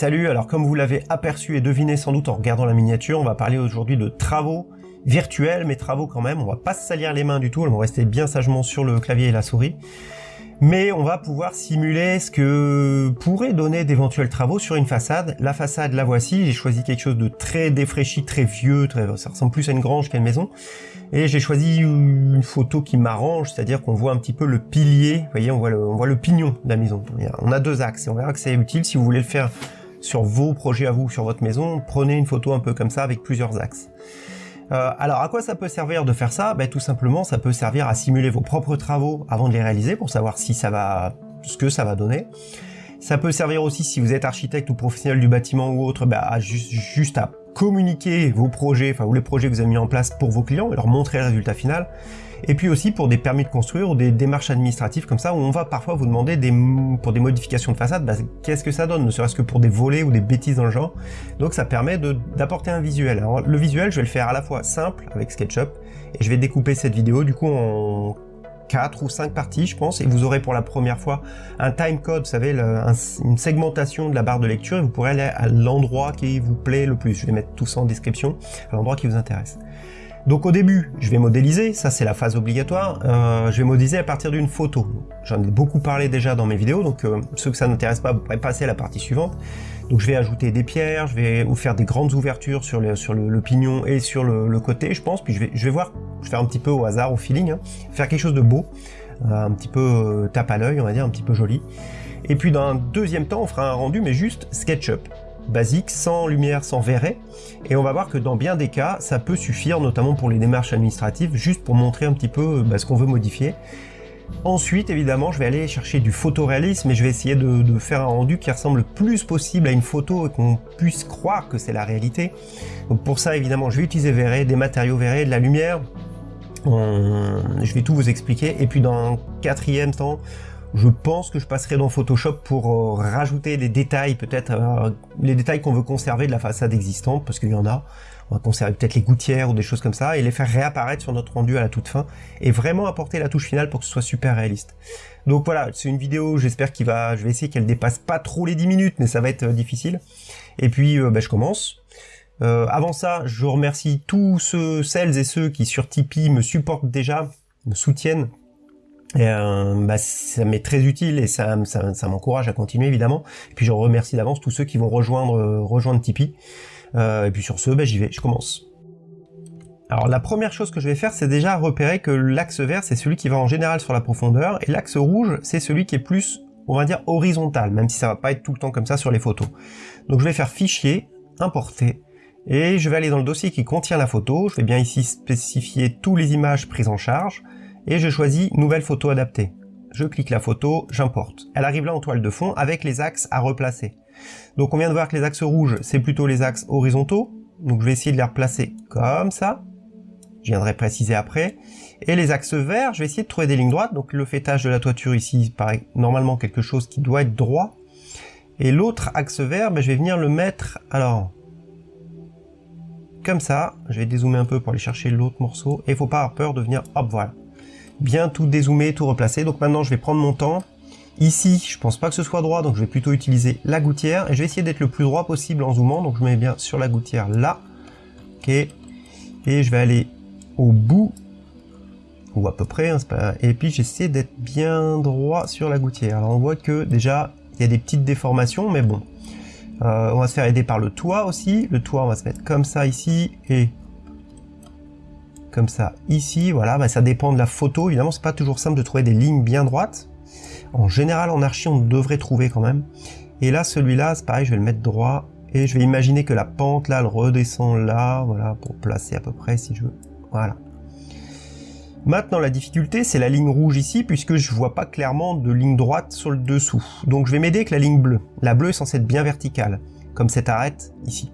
Salut, alors comme vous l'avez aperçu et deviné sans doute en regardant la miniature, on va parler aujourd'hui de travaux virtuels, mais travaux quand même, on va pas se salir les mains du tout, elles vont rester bien sagement sur le clavier et la souris. Mais on va pouvoir simuler ce que pourrait donner d'éventuels travaux sur une façade. La façade, la voici, j'ai choisi quelque chose de très défraîchi, très vieux, ça ressemble plus à une grange qu'à une maison. Et j'ai choisi une photo qui m'arrange, c'est-à-dire qu'on voit un petit peu le pilier, vous voyez, on voit le, on voit le pignon de la maison. On a deux axes, et on verra que c'est utile si vous voulez le faire sur vos projets à vous, sur votre maison, prenez une photo un peu comme ça avec plusieurs axes. Euh, alors à quoi ça peut servir de faire ça? Ben, Tout simplement ça peut servir à simuler vos propres travaux avant de les réaliser pour savoir si ça va, ce que ça va donner. Ça peut servir aussi si vous êtes architecte ou professionnel du bâtiment ou autre, ben, juste, juste à communiquer vos projets, enfin ou les projets que vous avez mis en place pour vos clients et leur montrer le résultat final et puis aussi pour des permis de construire ou des démarches administratives comme ça, où on va parfois vous demander des, pour des modifications de façade, bah, qu'est-ce que ça donne, ne serait-ce que pour des volets ou des bêtises dans le genre. Donc ça permet d'apporter un visuel. Alors le visuel, je vais le faire à la fois simple avec SketchUp, et je vais découper cette vidéo du coup en 4 ou 5 parties, je pense, et vous aurez pour la première fois un timecode, vous savez, une segmentation de la barre de lecture, et vous pourrez aller à l'endroit qui vous plaît le plus. Je vais mettre tout ça en description, à l'endroit qui vous intéresse. Donc au début, je vais modéliser, ça c'est la phase obligatoire, euh, je vais modéliser à partir d'une photo. J'en ai beaucoup parlé déjà dans mes vidéos, donc euh, ceux que ça n'intéresse pas, vous pourrez passer à la partie suivante. Donc je vais ajouter des pierres, je vais vous faire des grandes ouvertures sur, le, pignon et sur le, côté, je pense, puis je vais, je vais voir, je vais faire un petit peu au hasard, au feeling, hein, faire quelque chose de beau, euh, un petit peu tape à l'œil, on va dire, un petit peu joli. Et puis dans un deuxième temps, on fera un rendu, mais juste SketchUp basique, sans lumière, sans verret. Et on va voir que dans bien des cas, ça peut suffire, notamment pour les démarches administratives, juste pour montrer un petit peu bah, ce qu'on veut modifier. Ensuite, évidemment, je vais aller chercher du photoréalisme et je vais essayer de, faire un rendu qui ressemble le plus possible à une photo et qu'on puisse croire que c'est la réalité. Donc pour ça, évidemment, je vais utiliser verret, des matériaux verrés, de la lumière. Je vais tout vous expliquer. Et puis dans un quatrième temps, je pense que je passerai dans Photoshop pour euh, rajouter des détails, peut-être euh, les détails qu'on veut conserver de la façade existante, parce qu'il y en a. On va conserver peut-être les gouttières ou des choses comme ça, et les faire réapparaître sur notre rendu à la toute fin, et vraiment apporter la touche finale pour que ce soit super réaliste. Donc voilà, c'est une vidéo, j'espère qu'il va, je vais essayer qu'elle dépasse pas trop les 10 minutes, mais ça va être euh, difficile. Et puis, bah, je commence. avant ça, je remercie tous ceux, celles et ceux qui sur Tipeee me supportent déjà, me soutiennent et euh, bah, ça m'est très utile et ça, m'encourage à continuer évidemment. Et puis je remercie d'avance tous ceux qui vont rejoindre, euh, rejoindre Tipeee. Euh, et puis sur ce, bah, j'y vais, je commence. Alors la première chose que je vais faire, c'est déjà repérer que l'axe vert, c'est celui qui va en général sur la profondeur, et l'axe rouge, c'est celui qui est plus, on va dire, horizontal, même si ça va pas être tout le temps comme ça sur les photos. Donc je vais faire fichier, importer, et je vais aller dans le dossier qui contient la photo, je vais bien ici spécifier tous les images prises en charge, et je choisis Nouvelle photo adaptée. Je clique la photo, j'importe. Elle arrive là en toile de fond avec les axes à replacer. Donc on vient de voir que les axes rouges, c'est plutôt les axes horizontaux. Donc je vais essayer de les replacer comme ça. Je viendrai préciser après. Et les axes verts, je vais essayer de trouver des lignes droites. Donc le fêtage de la toiture ici paraît normalement quelque chose qui doit être droit. Et l'autre axe vert, ben, je vais venir le mettre, alors, comme ça. Je vais dézoomer un peu pour aller chercher l'autre morceau. Et il faut pas avoir peur de venir, hop, voilà bien tout dézoomer, tout replacer. Donc maintenant, je vais prendre mon temps. Ici, je pense pas que ce soit droit, donc je vais plutôt utiliser la gouttière. Et je vais essayer d'être le plus droit possible en zoomant. Donc je mets bien sur la gouttière là. Ok. Et je vais aller au bout. Ou à peu près. Hein. Et puis j'essaie d'être bien droit sur la gouttière. Alors on voit que déjà, il y a des petites déformations, mais bon. Euh, on va se faire aider par le toit aussi. Le toit, on va se mettre comme ça ici. Et comme ça ici, voilà, bah, ça dépend de la photo, évidemment c'est pas toujours simple de trouver des lignes bien droites. En général en archi on devrait trouver quand même. Et là celui-là, c'est pareil, je vais le mettre droit, et je vais imaginer que la pente là, elle redescend là, voilà, pour placer à peu près si je veux, voilà. Maintenant la difficulté c'est la ligne rouge ici, puisque je vois pas clairement de ligne droite sur le dessous. Donc je vais m'aider avec la ligne bleue. La bleue est censée être bien verticale, comme cette arête ici.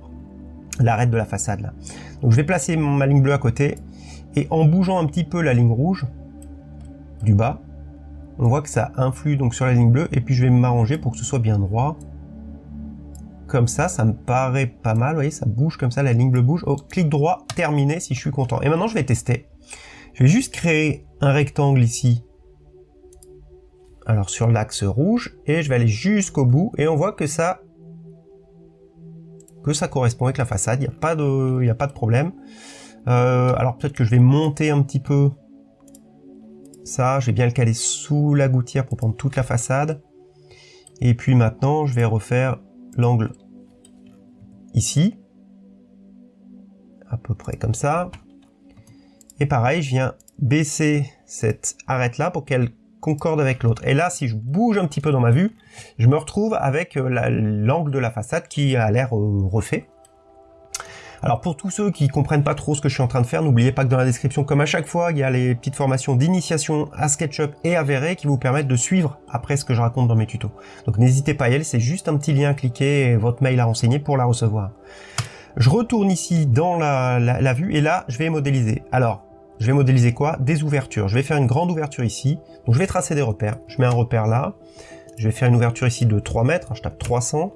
L'arête de la façade là. Donc je vais placer ma ligne bleue à côté, et en bougeant un petit peu la ligne rouge du bas, on voit que ça influe donc sur la ligne bleue, et puis je vais m'arranger pour que ce soit bien droit. Comme ça, ça me paraît pas mal, vous voyez, ça bouge comme ça, la ligne bleue bouge. Oh, clic droit, terminé si je suis content. Et maintenant, je vais tester. Je vais juste créer un rectangle ici, alors sur l'axe rouge, et je vais aller jusqu'au bout, et on voit que ça que ça correspond avec la façade, il n'y a, pas de, a pas de problème. Euh, alors peut-être que je vais monter un petit peu ça, je vais bien le caler sous la gouttière pour prendre toute la façade. Et puis maintenant, je vais refaire l'angle ici, à peu près comme ça. Et pareil, je viens baisser cette arête là pour qu'elle concorde avec l'autre. Et là, si je bouge un petit peu dans ma vue, je me retrouve avec euh, l'angle de la façade qui a l'air euh, refait. Alors pour tous ceux qui comprennent pas trop ce que je suis en train de faire, n'oubliez pas que dans la description, comme à chaque fois, il y a les petites formations d'initiation à SketchUp et à Verre qui vous permettent de suivre après ce que je raconte dans mes tutos. Donc n'hésitez pas à y aller, c'est juste un petit lien à cliquer et votre mail à renseigner pour la recevoir. Je retourne ici dans la, la vue et là, je vais modéliser. Alors, je vais modéliser quoi? Des ouvertures. Je vais faire une grande ouverture ici. Donc je vais tracer des repères. Je mets un repère là. Je vais faire une ouverture ici de 3 mètres. Je tape 300.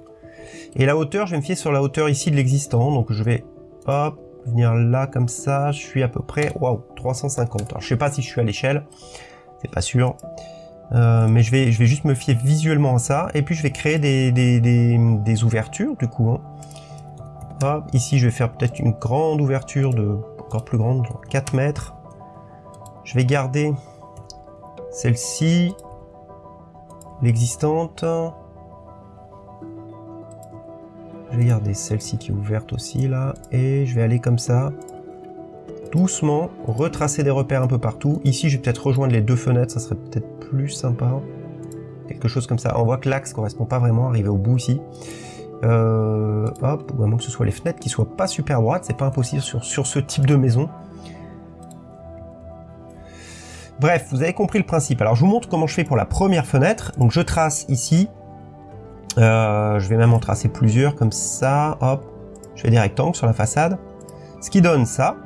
Et la hauteur, je vais me fier sur la hauteur ici de l'existant. Donc je vais, hop, venir là comme ça. Je suis à peu près, waouh, 350. Alors je sais pas si je suis à l'échelle. C'est pas sûr. Euh, mais je vais, juste me fier visuellement à ça. Et puis je vais créer des, ouvertures du coup. Hein. Ici je vais faire peut-être une grande ouverture de encore plus grande, genre 4 mètres. Je vais garder celle-ci, l'existante. Je vais garder celle-ci qui est ouverte aussi là, et je vais aller comme ça, doucement, retracer des repères un peu partout. Ici, je vais peut-être rejoindre les deux fenêtres, ça serait peut-être plus sympa. Quelque chose comme ça. On voit que l'axe correspond pas vraiment, arriver au bout ici. Euh, hop, ou à moins que ce soit les fenêtres qui soient pas super droites, c'est pas impossible sur, sur ce type de maison. Bref, vous avez compris le principe. Alors je vous montre comment je fais pour la première fenêtre. Donc je trace ici. Euh, je vais même en tracer plusieurs comme ça. Hop, je fais des rectangles sur la façade. Ce qui donne ça.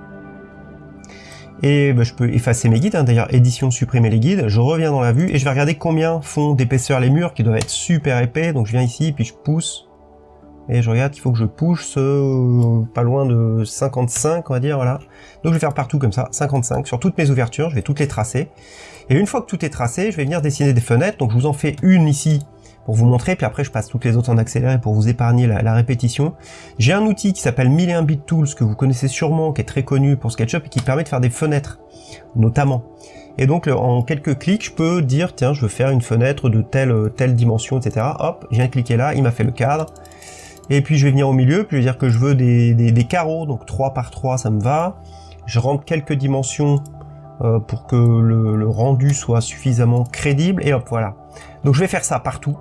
Et ben, je peux effacer mes guides. Hein. D'ailleurs, édition, supprimer les guides. Je reviens dans la vue et je vais regarder combien font d'épaisseur les murs qui doivent être super épais. Donc je viens ici, puis je pousse et je regarde, il faut que je pousse euh, pas loin de 55, on va dire, voilà. Donc je vais faire partout comme ça, 55, sur toutes mes ouvertures, je vais toutes les tracer. Et une fois que tout est tracé, je vais venir dessiner des fenêtres, donc je vous en fais une ici pour vous montrer, puis après je passe toutes les autres en accéléré pour vous épargner la, répétition. J'ai un outil qui s'appelle 1001 Bit Tools, que vous connaissez sûrement, qui est très connu pour SketchUp, et qui permet de faire des fenêtres, notamment. Et donc en quelques clics, je peux dire, tiens, je veux faire une fenêtre de telle, telle dimension, etc. Hop, de cliquer là, il m'a fait le cadre. Et puis je vais venir au milieu, puis je vais dire que je veux des, carreaux, donc 3 par 3 ça me va. Je rentre quelques dimensions euh, pour que le, rendu soit suffisamment crédible, et hop, voilà. Donc je vais faire ça partout.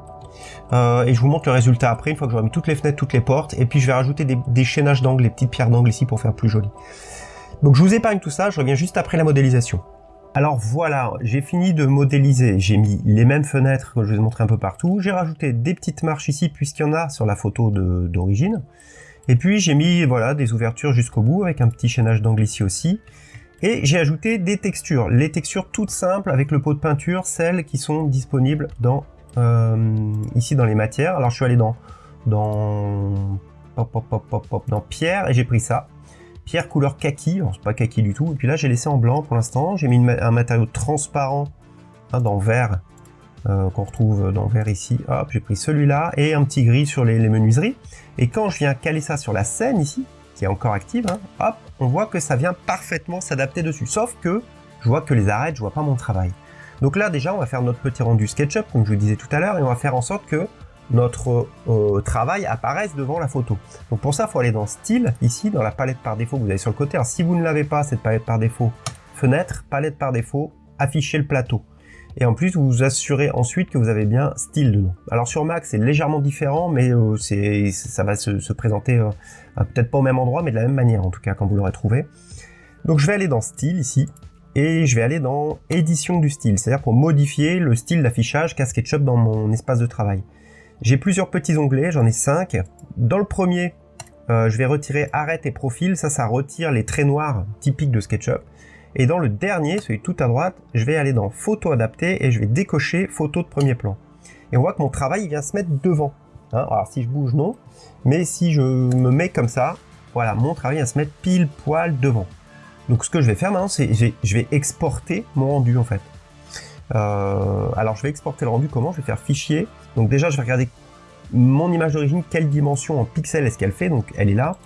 Euh, et je vous montre le résultat après, une fois que j'aurai mis toutes les fenêtres, toutes les portes, et puis je vais rajouter des, chaînages d'angles, les petites pierres d'angle ici pour faire plus joli. Donc je vous épargne tout ça, je reviens juste après la modélisation. Alors voilà, j'ai fini de modéliser, j'ai mis les mêmes fenêtres que je vous ai montré un peu partout, j'ai rajouté des petites marches ici puisqu'il y en a sur la photo d'origine, et puis j'ai mis voilà des ouvertures jusqu'au bout avec un petit chaînage d'angle ici aussi, et j'ai ajouté des textures, les textures toutes simples avec le pot de peinture, celles qui sont disponibles dans ici dans les matières. Alors je suis allé dans dans dans pierre et j'ai pris ça. Pierre couleur kaki, c'est pas kaki du tout, et puis là j'ai laissé en blanc pour l'instant, j'ai mis un matériau transparent hein, dans vert, euh, qu'on retrouve dans vert ici, hop, j'ai pris celui-là, et un petit gris sur les, menuiseries, et quand je viens caler ça sur la scène ici, qui est encore active, hein, hop, on voit que ça vient parfaitement s'adapter dessus, sauf que je vois que les arêtes, je vois pas mon travail. Donc là déjà on va faire notre petit rendu SketchUp, comme je vous disais tout à l'heure, et on va faire en sorte que notre euh, travail apparaisse devant la photo. Donc pour ça, il faut aller dans Style, ici, dans la palette par défaut que vous avez sur le côté. Alors si vous ne l'avez pas, cette palette par défaut, Fenêtre, palette par défaut, afficher le plateau. Et en plus, vous vous assurez ensuite que vous avez bien Style dedans. Alors sur Mac, c'est légèrement différent, mais euh, ça va se, présenter euh, peut-être pas au même endroit, mais de la même manière, en tout cas, quand vous l'aurez trouvé. Donc je vais aller dans Style, ici, et je vais aller dans Édition du style, c'est-à-dire pour modifier le style d'affichage qu'a SketchUp dans mon espace de travail. J'ai plusieurs petits onglets, j'en ai cinq. Dans le premier, euh, je vais retirer arrête et profil, ça, ça retire les traits noirs typiques de SketchUp. Et dans le dernier, celui tout à droite, je vais aller dans photo adaptée et je vais décocher photo de premier plan. Et on voit que mon travail vient se mettre devant. Hein. Alors si je bouge, non. Mais si je me mets comme ça, voilà, mon travail vient se mettre pile poil devant. Donc ce que je vais faire maintenant, c'est je vais exporter mon rendu en fait. Euh, alors je vais exporter le rendu comment? Je vais faire fichier. Donc déjà je vais regarder mon image d'origine, quelle dimension en pixels est-ce qu'elle fait, donc elle est là.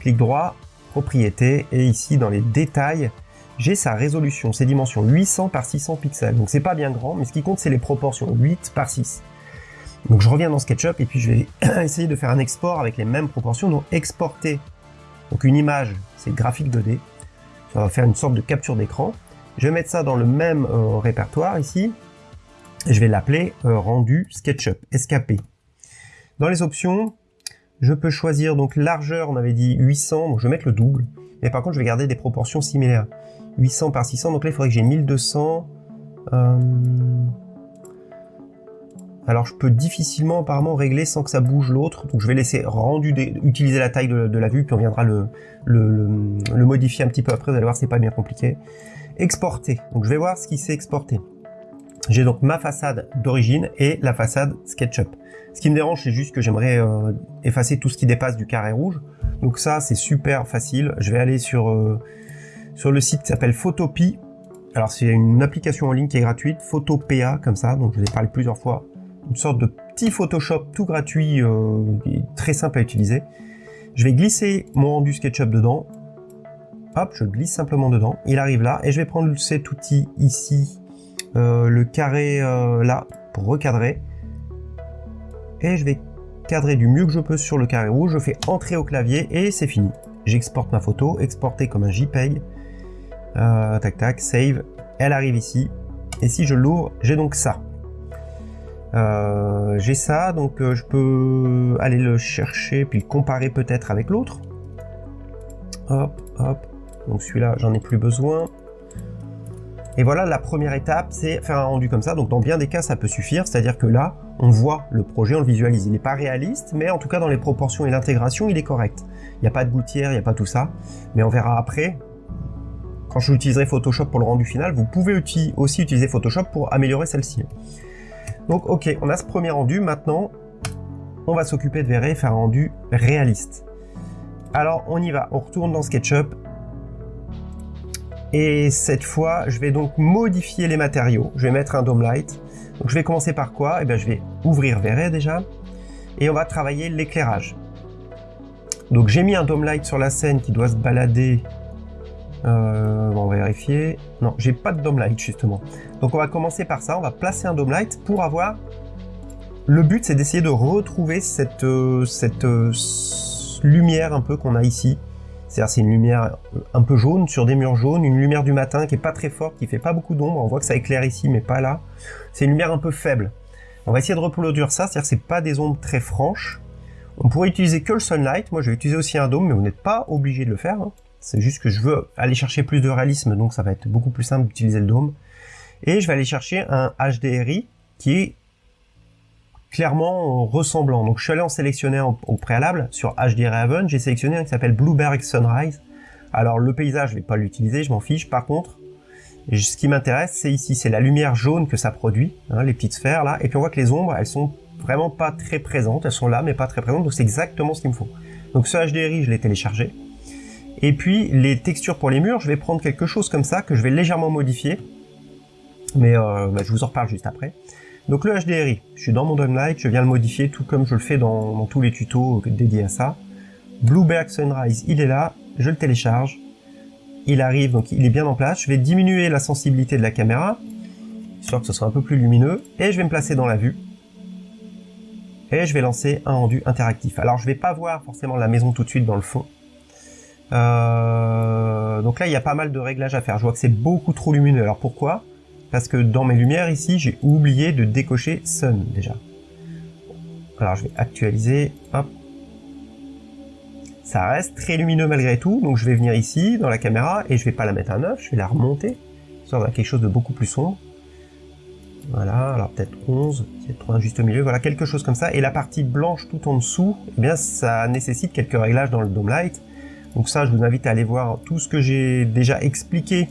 Clic droit, propriété, et ici dans les détails, j'ai sa résolution, ses dimensions 800 par 600 pixels. Donc c'est pas bien grand, mais ce qui compte c'est les proportions, 8 par 6. Donc je reviens dans SketchUp et puis je vais essayer de faire un export avec les mêmes proportions, donc exporter donc une image, c'est graphique 2D, va faire une sorte de capture d'écran. Je vais mettre ça dans le même euh, répertoire ici, je vais l'appeler euh, rendu SketchUp, SKP. Dans les options, je peux choisir donc largeur, on avait dit 800, donc je vais mettre le double, mais par contre je vais garder des proportions similaires. 800 par 600, donc là il faudrait que j'ai 1200. Alors je peux difficilement apparemment régler sans que ça bouge l'autre, donc je vais laisser rendu utiliser la taille de, la vue, puis on viendra le, modifier un petit peu après, vous allez voir c'est pas bien compliqué. Exporter, donc je vais voir ce qui s'est exporté. J'ai donc ma façade d'origine et la façade SketchUp. Ce qui me dérange, c'est juste que j'aimerais euh, effacer tout ce qui dépasse du carré rouge. Donc ça, c'est super facile. Je vais aller sur, euh, le site qui s'appelle Photopea. Alors c'est une application en ligne qui est gratuite, Photopea comme ça, donc je vous ai parlé plusieurs fois. Une sorte de petit Photoshop tout gratuit, euh, très simple à utiliser. Je vais glisser mon rendu SketchUp dedans. Hop, je glisse simplement dedans. Il arrive là et je vais prendre cet outil ici, euh, le carré euh, là, pour recadrer. Et je vais cadrer du mieux que je peux sur le carré rouge. Je fais entrer au clavier et c'est fini. J'exporte ma photo, exporter comme un JPEG. Tac tac, save, elle arrive ici. Et si je l'ouvre, j'ai donc ça. Euh, j'ai ça, donc euh, je peux aller le chercher, puis le comparer peut-être avec l'autre. Hop, hop. Donc celui-là, j'en ai plus besoin. Et voilà, la première étape, c'est faire un rendu comme ça. Donc dans bien des cas, ça peut suffire. C'est-à-dire que là, on voit le projet, on le visualise. Il n'est pas réaliste, mais en tout cas, dans les proportions et l'intégration, il est correct. Il n'y a pas de gouttière, il n'y a pas tout ça. Mais on verra après, quand je utiliserai Photoshop pour le rendu final, vous pouvez aussi utiliser Photoshop pour améliorer celle-ci. Donc ok, on a ce premier rendu, maintenant on va s'occuper de verrer et faire un rendu réaliste. Alors on y va, on retourne dans SketchUp, et cette fois je vais donc modifier les matériaux, je vais mettre un dome light. Donc je vais commencer par quoi? Eh bien je vais ouvrir Verret déjà, et on va travailler l'éclairage. Donc j'ai mis un dome light sur la scène qui doit se balader euh, on va vérifier. Non, j'ai pas de dome light justement. Donc on va commencer par ça. On va placer un dome light pour avoir. Le but, c'est d'essayer de retrouver cette, euh, cette euh, lumière un peu qu'on a ici. C'est-à-dire c'est une lumière un peu jaune sur des murs jaunes, une lumière du matin qui est pas très forte, qui fait pas beaucoup d'ombre. On voit que ça éclaire ici, mais pas là. C'est une lumière un peu faible. On va essayer de reproduire ça, c'est-à-dire c'est pas des ombres très franches. On pourrait utiliser que le sunlight. Moi, je vais utiliser aussi un dôme, mais vous n'êtes pas obligé de le faire. Hein. C'est juste que je veux aller chercher plus de réalisme, donc ça va être beaucoup plus simple d'utiliser le dôme. Et je vais aller chercher un HDRI qui est clairement ressemblant. Donc je suis allé en sélectionner au préalable sur HDRI Haven, j'ai sélectionné un qui s'appelle Blueberg Sunrise. Alors le paysage, je vais pas l'utiliser, je m'en fiche. Par contre, ce qui m'intéresse, c'est ici, c'est la lumière jaune que ça produit, hein, les petites sphères là. Et puis on voit que les ombres, elles sont vraiment pas très présentes, elles sont là mais pas très présentes, donc c'est exactement ce qu'il me faut. Donc ce HDRI, je l'ai téléchargé. Et puis les textures pour les murs, je vais prendre quelque chose comme ça que je vais légèrement modifier. Mais euh, bah, je vous en reparle juste après. Donc le HDRI, je suis dans mon Light, je viens le modifier tout comme je le fais dans, tous les tutos dédiés à ça. Blueberg Sunrise, il est là, je le télécharge. Il arrive, donc il est bien en place. Je vais diminuer la sensibilité de la caméra, histoire que ce soit un peu plus lumineux. Et je vais me placer dans la vue. Et je vais lancer un rendu interactif. Alors je vais pas voir forcément la maison tout de suite dans le fond. Euh, donc là, il y a pas mal de réglages à faire. Je vois que c'est beaucoup trop lumineux. Alors pourquoi? Parce que dans mes lumières ici, j'ai oublié de décocher Sun déjà. Alors je vais actualiser. Hop. Ça reste très lumineux malgré tout. Donc je vais venir ici dans la caméra et je vais pas la mettre à 9, je vais la remonter. Ça va quelque chose de beaucoup plus sombre. Voilà, alors peut-être 11, c'est trop juste au milieu, voilà, quelque chose comme ça. Et la partie blanche tout en dessous, eh bien ça nécessite quelques réglages dans le Dome Light. Donc ça, je vous invite à aller voir tout ce que j'ai déjà expliqué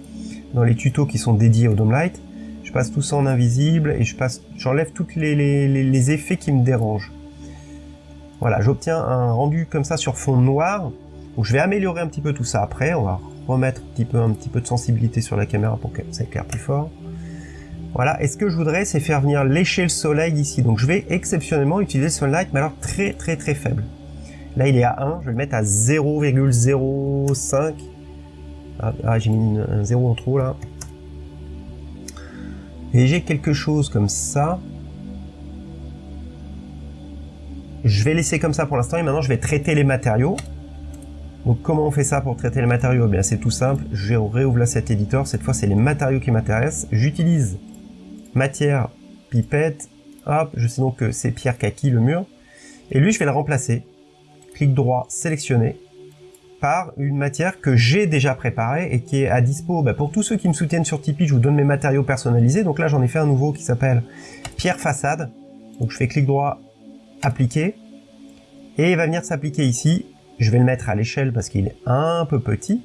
dans les tutos qui sont dédiés au Dome Light. Je passe tout ça en invisible et je passe, j'enlève tous les, effets qui me dérangent. Voilà, j'obtiens un rendu comme ça sur fond noir. Je vais améliorer un petit peu tout ça après. On va remettre un petit peu, un petit peu de sensibilité sur la caméra pour que ça éclaire plus fort. Voilà, et ce que je voudrais, c'est faire venir l'échelle soleil ici. Donc je vais exceptionnellement utiliser le sunlight, mais alors très très très faible. Là, il est à 1, je vais le mettre à 0,05. Ah, ah, j'ai mis un 0 en trop là. Et j'ai quelque chose comme ça. Je vais laisser comme ça pour l'instant et maintenant je vais traiter les matériaux. Donc comment on fait ça pour traiter les matériaux? Eh bien c'est tout simple, je réouvre cet éditeur, cette fois c'est les matériaux qui m'intéressent. J'utilise matière, pipette, hop, je sais donc que c'est pierre kaki le mur. Et lui je vais le remplacer. Clic droit, sélectionner par une matière que j'ai déjà préparée et qui est à dispo. Bah, pour tous ceux qui me soutiennent sur Tipeee, je vous donne mes matériaux personnalisés. Donc là j'en ai fait un nouveau qui s'appelle pierre façade. Donc je fais clic droit, appliquer. Et il va venir s'appliquer ici je vais le mettre à l'échelle parce qu'il est un peu petit.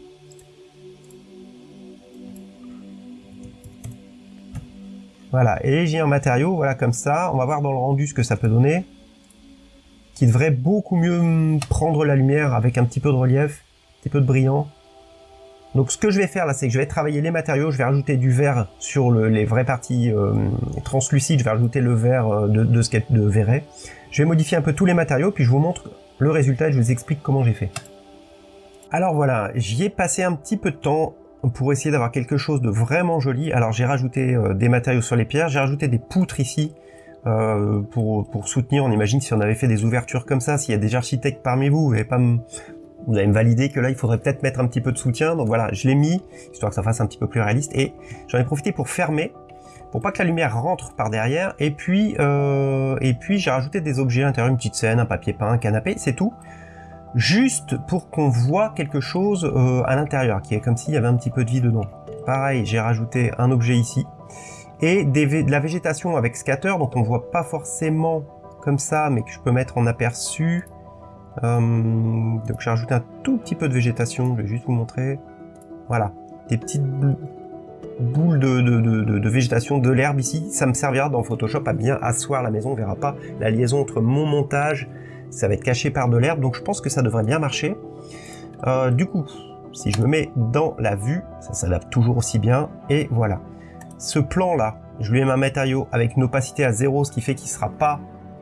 Voilà, et j'ai un matériau, voilà, comme ça. On va voir dans le rendu ce que ça peut donner. Qui devrait beaucoup mieux prendre la lumière avec un petit peu de relief, un petit peu de brillant. Donc ce que je vais faire là, c'est que je vais travailler les matériaux, je vais rajouter du vert sur les vraies parties euh, translucides, je vais rajouter le vert euh, de, de, de verret. Je vais modifier un peu tous les matériaux, puis je vous montre le résultat, je vous explique comment j'ai fait. Alors voilà, j'y ai passé un petit peu de temps pour essayer d'avoir quelque chose de vraiment joli. Alors j'ai rajouté euh, des matériaux sur les pierres, j'ai rajouté des poutres ici euh, pour, pour, soutenir. On imagine si on avait fait des ouvertures comme ça, s'il y a des architectes parmi vous, vous allez pas me, vous allez me valider que là il faudrait peut-être mettre un petit peu de soutien. Donc voilà, je l'ai mis, histoire que ça fasse un petit peu plus réaliste. Et j'en ai profité pour fermer pour pas que la lumière rentre par derrière. Et puis, euh, et puis j'ai rajouté des objets à l'intérieur, une petite scène, un papier peint, un canapé, c'est tout. Juste pour qu'on voit quelque chose euh, à l'intérieur, qui est comme s'il y avait un petit peu de vie dedans. Pareil, j'ai rajouté un objet ici. Et de la végétation avec scatter, donc on voit pas forcément comme ça, mais que je peux mettre en aperçu. Euh, donc j'ai rajouté un tout petit peu de végétation, je vais juste vous montrer. Voilà, des petites boule de, de, de, végétation, de l'herbe ici, ça me servira dans Photoshop à bien asseoir la maison, on verra pas la liaison entre mon montage, ça va être caché par de l'herbe, donc je pense que ça devrait bien marcher. Euh, du coup, si je me mets dans la vue, ça s'adapte toujours aussi bien, et voilà. Ce plan là, je lui ai mis un matériau avec une opacité à zéro, ce qui fait qu'il sera pas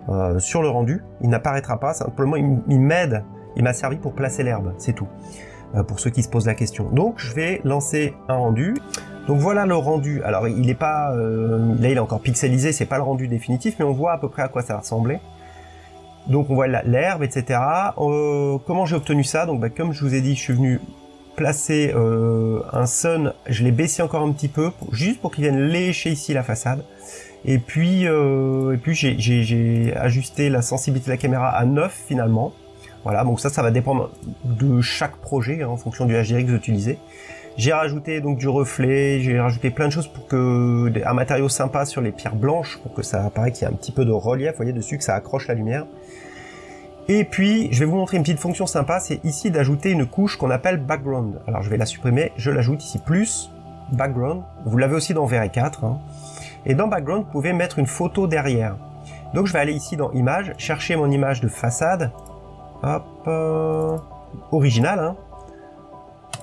euh, sur le rendu, il n'apparaîtra pas, simplement il m'aide, il m'a servi pour placer l'herbe, c'est tout. Euh, pour ceux qui se posent la question. Donc je vais lancer un rendu. Donc voilà le rendu. Alors il est pas, euh, là il est encore pixelisé, c'est pas le rendu définitif, mais on voit à peu près à quoi ça ressemblait. Donc on voit l'herbe, etc. Comment j'ai obtenu ça? Donc bah, comme je vous ai dit, je suis venu placer euh, un sun, je l'ai baissé encore un petit peu, juste pour qu'il vienne lécher ici la façade. Et puis, et puis j'ai ajusté la sensibilité de la caméra à 9 finalement. Voilà, donc ça, ça va dépendre de chaque projet hein, en fonction du HDR que vous utilisez. J'ai rajouté donc du reflet, j'ai rajouté plein de choses pour que un matériau sympa sur les pierres blanches pour que ça apparaît qu'il y a un petit peu de relief, vous voyez dessus que ça accroche la lumière. Et puis, je vais vous montrer une petite fonction sympa, c'est ici d'ajouter une couche qu'on appelle background. Alors je vais la supprimer, je l'ajoute ici plus background. Vous l'avez aussi dans VR 4. Hein. Et dans background, vous pouvez mettre une photo derrière. Donc je vais aller ici dans image, chercher mon image de façade. Hop, euh, original, hein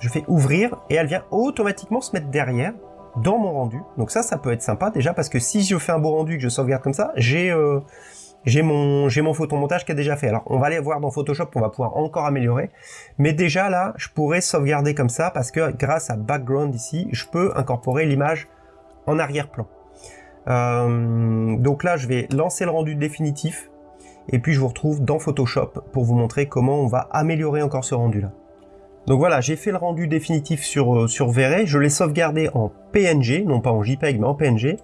je fais ouvrir et elle vient automatiquement se mettre derrière dans mon rendu. Donc ça, ça peut être sympa déjà parce que si je fais un beau rendu que je sauvegarde comme ça, j'ai euh, j'ai mon mon photomontage qui est déjà fait. Alors on va aller voir dans Photoshop, on va pouvoir encore améliorer. Mais déjà là, je pourrais sauvegarder comme ça parce que grâce à background ici, je peux incorporer l'image en arrière-plan. Euh, donc là, je vais lancer le rendu définitif et puis je vous retrouve dans Photoshop pour vous montrer comment on va améliorer encore ce rendu là. Donc voilà, j'ai fait le rendu définitif sur, euh, sur je l'ai sauvegardé en PNG, non pas en JPEG, mais en PNG,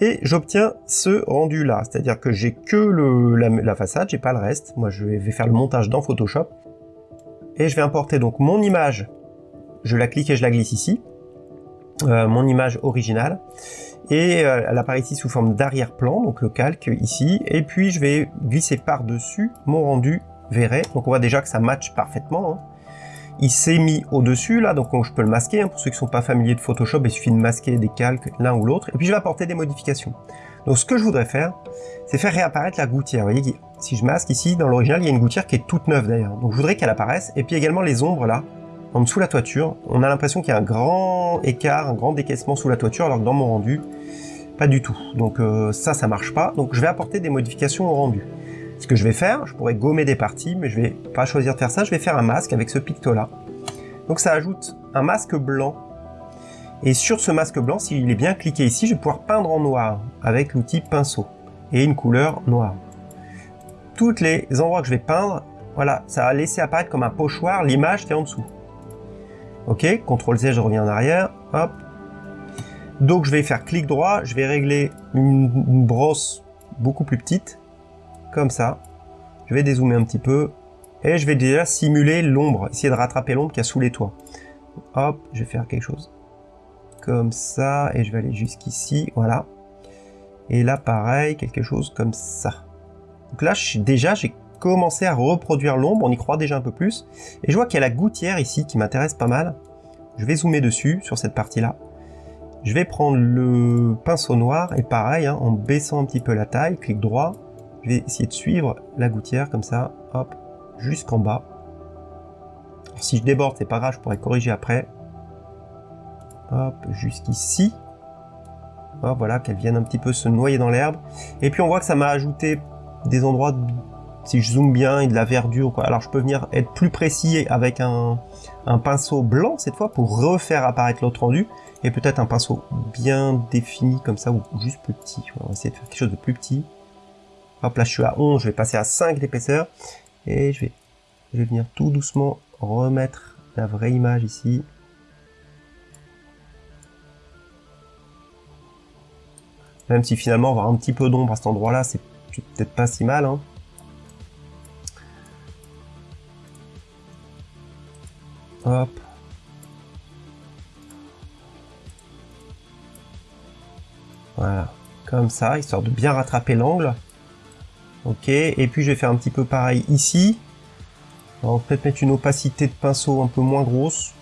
et j'obtiens ce rendu là, c'est-à-dire que j'ai que la, façade, j'ai pas le reste, moi je vais faire le montage dans Photoshop, et je vais importer donc mon image, je la clique et je la glisse ici, euh, mon image originale, et euh, elle apparaît ici sous forme d'arrière-plan, donc le calque ici, et puis je vais glisser par-dessus mon rendu Verret, donc on voit déjà que ça match parfaitement, hein il s'est mis au-dessus là, donc je peux le masquer. Hein. pour ceux qui sont pas familiers de Photoshop, il suffit de masquer des calques l'un ou l'autre. Et puis je vais apporter des modifications. Donc ce que je voudrais faire, c'est faire réapparaître la gouttière. Vous voyez, si je masque ici, dans l'original, il y a une gouttière qui est toute neuve d'ailleurs. Donc je voudrais qu'elle apparaisse. Et puis également les ombres là, en dessous de la toiture. On a l'impression qu'il y a un grand écart, un grand décaissement sous la toiture, alors que dans mon rendu, pas du tout. Donc euh, ça, ça marche pas. Donc je vais apporter des modifications au rendu. Ce que je vais faire, je pourrais gommer des parties, mais je vais pas choisir de faire ça. Je vais faire un masque avec ce picto-là. Donc ça ajoute un masque blanc. Et sur ce masque blanc, s'il est bien cliqué ici, je vais pouvoir peindre en noir avec l'outil pinceau et une couleur noire. Toutes les endroits que je vais peindre, voilà, ça va laisser apparaître comme un pochoir l'image qui est en dessous. Ok, CTRL Z, je reviens en arrière, hop. Donc je vais faire clic droit, je vais régler une, brosse beaucoup plus petite, comme ça. Je vais dézoomer un petit peu, et je vais déjà simuler l'ombre, essayer de rattraper l'ombre qui a sous les toits. Hop, je vais faire quelque chose comme ça, et je vais aller jusqu'ici, voilà. Et là, pareil, quelque chose comme ça. Donc là, déjà, j'ai commencé à reproduire l'ombre, on y croit déjà un peu plus. Et je vois qu'il y a la gouttière ici qui m'intéresse pas mal. Je vais zoomer dessus, sur cette partie-là. Je vais prendre le pinceau noir, et pareil, hein, en baissant un petit peu la taille, clic droit, je vais essayer de suivre la gouttière comme ça, hop, jusqu'en bas. si je déborde, c'est pas grave, je pourrais corriger après. Hop, jusqu'ici. Hop, voilà, qu'elle vienne un petit peu se noyer dans l'herbe. Et puis on voit que ça m'a ajouté des endroits, si je zoome bien, et de la verdure. Alors je peux venir être plus précis avec un, pinceau blanc cette fois pour refaire apparaître l'autre rendu. Et peut-être un pinceau bien défini comme ça, ou juste plus petit. On va essayer de faire quelque chose de plus petit. Hop, là je suis à 11, je vais passer à 5 d'épaisseur. Et je vais, je vais venir tout doucement remettre la vraie image ici. Même si finalement avoir un petit peu d'ombre à cet endroit-là, c'est peut-être pas si mal. Hein. Hop. Voilà, comme ça, histoire de bien rattraper l'angle. Ok, et puis je vais faire un petit peu pareil ici. On va peut-être mettre une opacité de pinceau un peu moins grosse.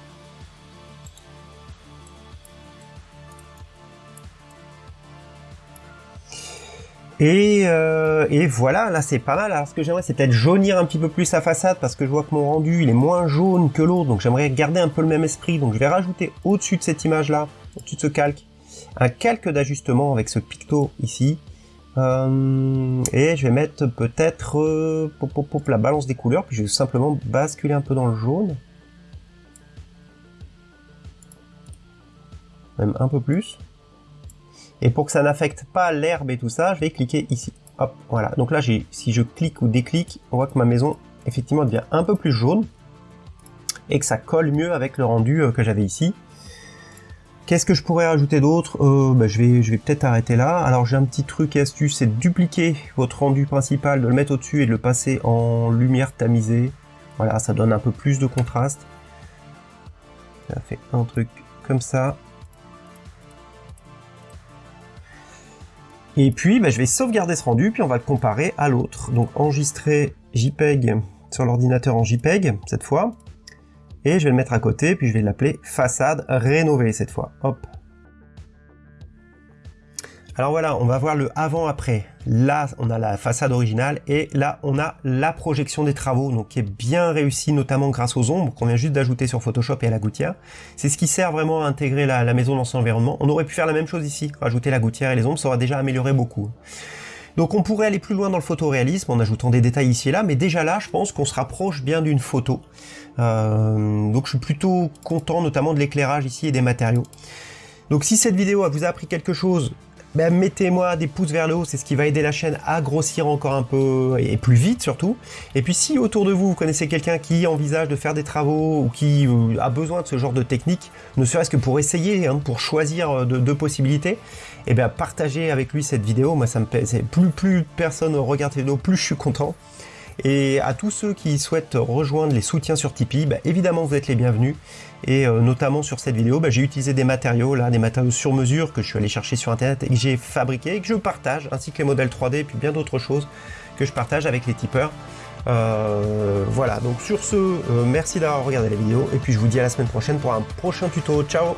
Euh, et, voilà, là c'est pas mal. Alors ce que j'aimerais c'est peut-être jaunir un petit peu plus sa façade parce que je vois que mon rendu il est moins jaune que l'autre. Donc j'aimerais garder un peu le même esprit. Donc je vais rajouter au-dessus de cette image là, au-dessus de ce calque, un calque d'ajustement avec ce picto ici. Euh, et je vais mettre peut-être euh, la balance des couleurs. Puis je vais simplement basculer un peu dans le jaune. Même un peu plus. Et pour que ça n'affecte pas l'herbe et tout ça, je vais cliquer ici. Hop, voilà. Donc là, si je clique ou déclique, on voit que ma maison, effectivement, devient un peu plus jaune. Et que ça colle mieux avec le rendu euh, que j'avais ici. Qu'est-ce que je pourrais rajouter d'autre? Euh, bah, Je vais, je vais peut-être arrêter là. Alors j'ai un petit truc et astuce, c'est de dupliquer votre rendu principal, de le mettre au-dessus et de le passer en lumière tamisée. Voilà, ça donne un peu plus de contraste. Ça fait un truc comme ça. Et puis, bah, je vais sauvegarder ce rendu, puis on va le comparer à l'autre. Donc, enregistrer JPEG sur l'ordinateur en JPEG, cette fois. Et je vais le mettre à côté, puis je vais l'appeler façade rénovée, cette fois. Hop. Alors voilà, on va voir le avant-après. Là, on a la façade originale et là, on a la projection des travaux, donc qui est bien réussie, notamment grâce aux ombres qu'on vient juste d'ajouter sur Photoshop et à la gouttière. C'est ce qui sert vraiment à intégrer la, maison dans son environnement. On aurait pu faire la même chose ici, rajouter la gouttière et les ombres, ça aurait déjà amélioré beaucoup. Donc on pourrait aller plus loin dans le photoréalisme en ajoutant des détails ici et là, mais déjà là, je pense qu'on se rapproche bien d'une photo. Euh, donc je suis plutôt content notamment de l'éclairage ici et des matériaux. Donc si cette vidéo vous a appris quelque chose, ben, mettez-moi des pouces vers le haut, c'est ce qui va aider la chaîne à grossir encore un peu, et plus vite surtout. Et puis si autour de vous, vous connaissez quelqu'un qui envisage de faire des travaux, ou qui euh, a besoin de ce genre de technique, ne serait-ce que pour essayer, hein, pour choisir euh, deux possibilités, et eh bien partagez avec lui cette vidéo, moi ça me plaît, plus, plus personne regarde cette vidéo, plus je suis content. Et à tous ceux qui souhaitent rejoindre les soutiens sur Tipeee, bah, évidemment vous êtes les bienvenus. Et euh, notamment sur cette vidéo, bah, j'ai utilisé des matériaux, là, des matériaux sur mesure que je suis allé chercher sur internet et que j'ai fabriqué et que je partage, ainsi que les modèles 3D et puis bien d'autres choses que je partage avec les tipeurs. Euh, voilà, donc sur ce, euh, merci d'avoir regardé la vidéo et puis je vous dis à la semaine prochaine pour un prochain tuto. Ciao